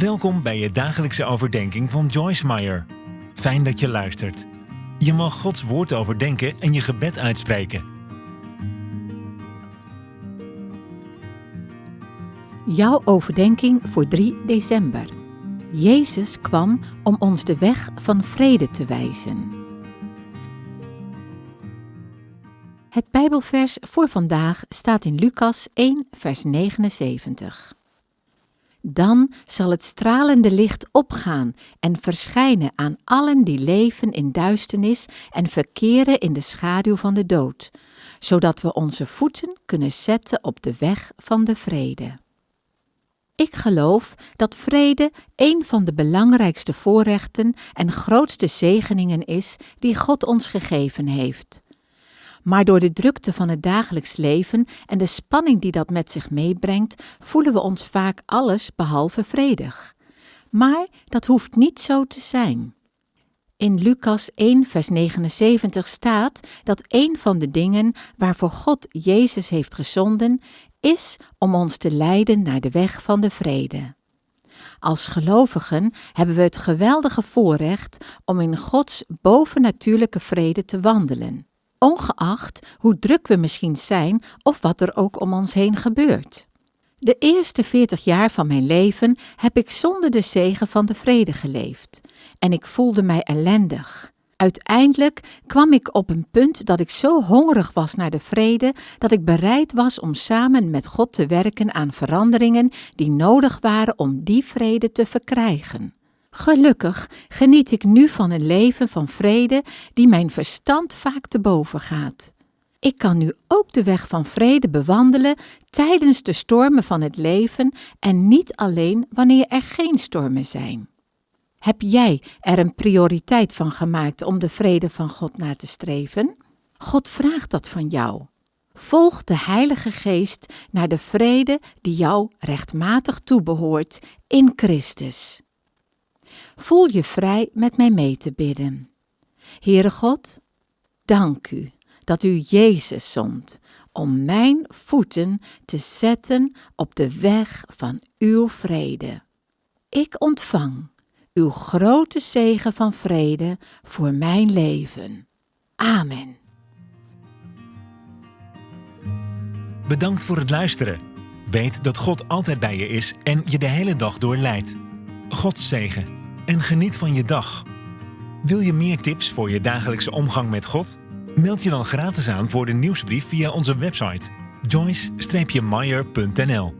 Welkom bij je dagelijkse overdenking van Joyce Meyer. Fijn dat je luistert. Je mag Gods woord overdenken en je gebed uitspreken. Jouw overdenking voor 3 december. Jezus kwam om ons de weg van vrede te wijzen. Het Bijbelvers voor vandaag staat in Lucas 1, vers 79. Dan zal het stralende licht opgaan en verschijnen aan allen die leven in duisternis en verkeren in de schaduw van de dood, zodat we onze voeten kunnen zetten op de weg van de vrede. Ik geloof dat vrede een van de belangrijkste voorrechten en grootste zegeningen is die God ons gegeven heeft. Maar door de drukte van het dagelijks leven en de spanning die dat met zich meebrengt, voelen we ons vaak alles behalve vredig. Maar dat hoeft niet zo te zijn. In Lucas 1, vers 79 staat dat een van de dingen waarvoor God Jezus heeft gezonden, is om ons te leiden naar de weg van de vrede. Als gelovigen hebben we het geweldige voorrecht om in Gods bovennatuurlijke vrede te wandelen ongeacht hoe druk we misschien zijn of wat er ook om ons heen gebeurt. De eerste veertig jaar van mijn leven heb ik zonder de zegen van de vrede geleefd en ik voelde mij ellendig. Uiteindelijk kwam ik op een punt dat ik zo hongerig was naar de vrede dat ik bereid was om samen met God te werken aan veranderingen die nodig waren om die vrede te verkrijgen. Gelukkig geniet ik nu van een leven van vrede die mijn verstand vaak te boven gaat. Ik kan nu ook de weg van vrede bewandelen tijdens de stormen van het leven en niet alleen wanneer er geen stormen zijn. Heb jij er een prioriteit van gemaakt om de vrede van God na te streven? God vraagt dat van jou. Volg de Heilige Geest naar de vrede die jou rechtmatig toebehoort in Christus. Voel je vrij met mij mee te bidden. Heere God, dank u dat u Jezus zond om mijn voeten te zetten op de weg van uw vrede. Ik ontvang uw grote zegen van vrede voor mijn leven. Amen. Bedankt voor het luisteren. Weet dat God altijd bij je is en je de hele dag door leidt. God zegen en geniet van je dag. Wil je meer tips voor je dagelijkse omgang met God? Meld je dan gratis aan voor de nieuwsbrief via onze website joyce-meyer.nl